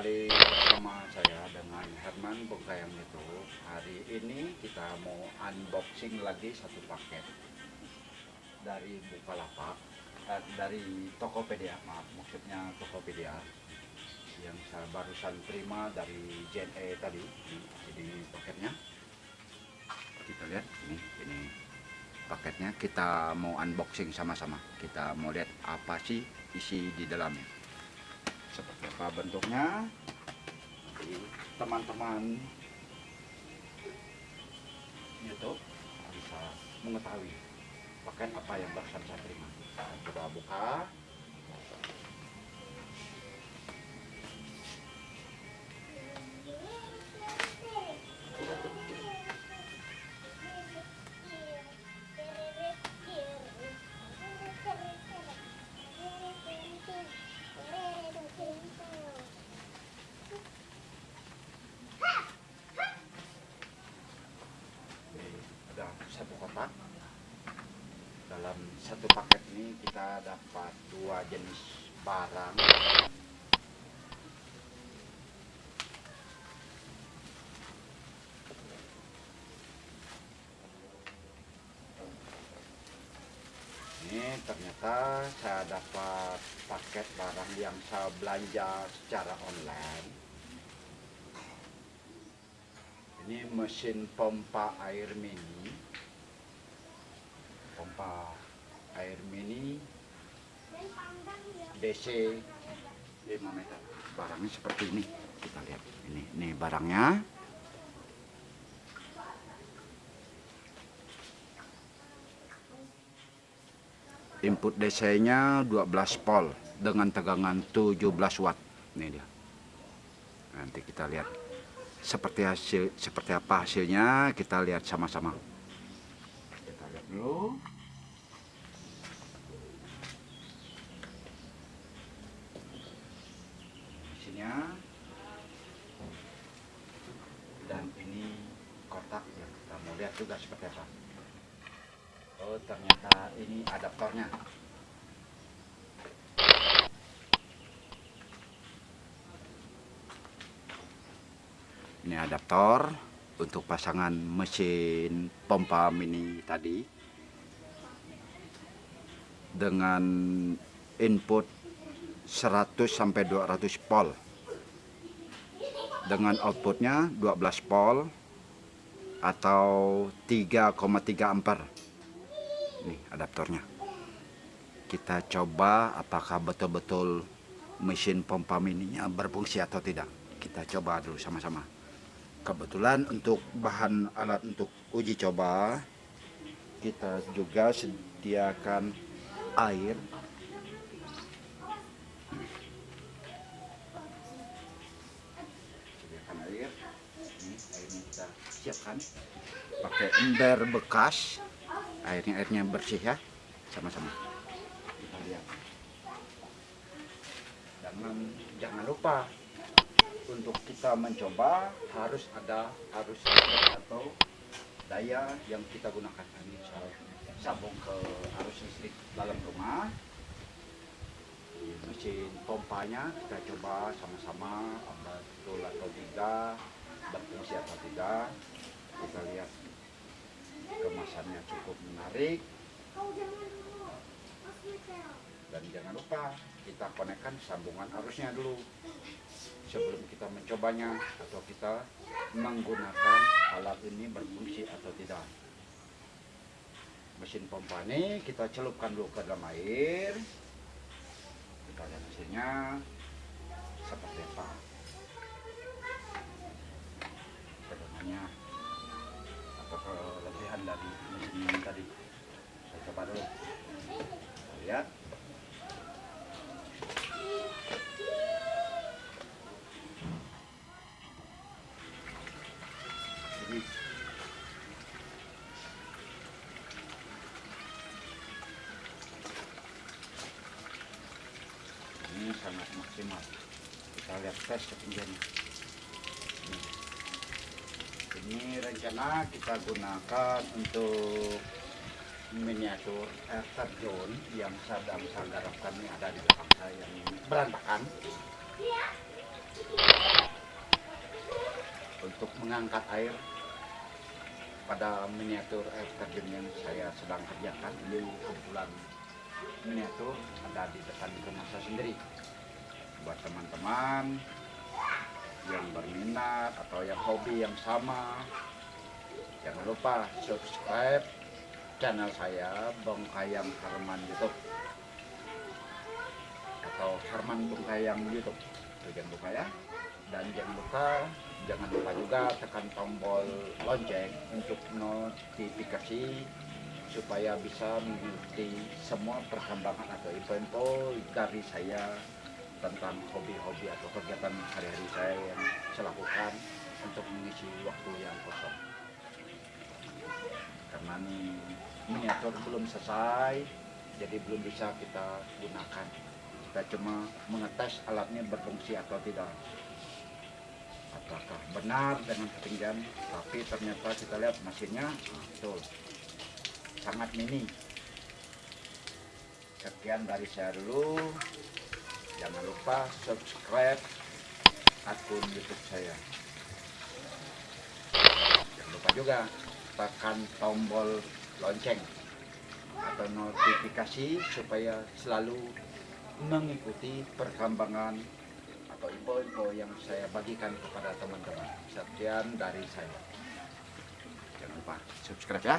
kembali bersama saya dengan Herman Bongkayang itu. Hari ini kita mau unboxing lagi satu paket dari Bukalapak eh, dari Tokopedia maaf maksudnya Tokopedia yang saya barusan terima dari JNE tadi. Ini paketnya. Kita lihat ini ini paketnya. Kita mau unboxing sama-sama. Kita mau lihat apa sih isi di dalamnya seperti apa bentuknya? Teman-teman YouTube bisa. mengetahui pakaian apa yang barusan saya terima. Coba buka satu paket ini kita dapat dua jenis barang. Ini ternyata saya dapat paket barang yang saya belanja secara online. Ini mesin pompa air mini. Pompa air mini DC 5 meter. Barangnya seperti ini. Kita lihat. Ini ini barangnya. Input DC nya 12 volt dengan tegangan 17 watt. Ini dia. Nanti kita lihat. Seperti hasil seperti apa hasilnya kita lihat sama-sama. Kita lihat dulu mesinnya dan ini kotak ya kita mau lihat juga seperti apa. Oh ternyata ini adaptornya. Ini adaptor untuk pasangan mesin pompa mini tadi. Dengan input 100 sampai 200 volt. Dengan outputnya 12 volt atau 3,3 ampere ini adaptornya. Kita coba apakah betul-betul mesin pompa mininya berfungsi atau tidak. Kita coba dulu sama-sama. Kebetulan untuk bahan alat untuk uji coba kita juga sediakan air. Sediakan air. Ini airnya kita siapkan. Pakai ember bekas. Airnya airnya bersih ya. Sama-sama. Kita lihat. Jangan jangan lupa untuk kita mencoba harus ada harus atau daya yang kita gunakan. Ini sambung ke arus listrik dalam rumah. Mesin pompanya kita coba sama-sama apa betul atau tidak berfungsi atau tidak kita lihat kemasannya cukup menarik. Dan jangan lupa kita konekkan sambungan arusnya dulu. Sebelum kita mencobanya atau kita menggunakan alat ini berfungsi atau tidak. Mesin pompa ini kita celupkan dulu ke dalam air. Kita lihat hasilnya. Seperti apa tegangannya atau kelebihan dari mesin ini tadi saya coba dulu kita lihat ini ini sangat maksimal. Kita lihat tes ketinggiannya. Ini. rencana kita gunakan untuk miniatur air terjun yang sedang saya garapkan ini ada di belakang saya yang berantakan. Untuk mengangkat air pada miniatur air terjun yang saya sedang kerjakan ini kumpulan miniatur ada di depan rumah saya sendiri. Buat teman-teman yang berminat atau yang hobi yang sama jangan lupa subscribe channel saya Bong Kayang Harman YouTube. Atau Harman Bong Kayang YouTube. Tuh, jangan lupa ya. Dan jangan lupa jangan lupa juga tekan tombol lonceng untuk notifikasi supaya bisa mengikuti semua perkembangan atau info-info dari saya tentang hobi-hobi atau kegiatan hari-hari saya yang saya lakukan untuk mengisi waktu yang kosong. Karena ini miniatur belum selesai jadi belum bisa kita gunakan. Kita cuma mengetes alatnya berfungsi atau tidak. Apakah benar dengan ketinggian? Tapi ternyata kita lihat mesinnya nah, betul sangat mini sekian dari saya dulu jangan lupa subscribe akun youtube saya jangan lupa juga tekan tombol lonceng atau notifikasi supaya selalu mengikuti perkembangan atau info-info yang saya bagikan kepada teman-teman. Sekian dari saya. Jangan lupa subscribe ya.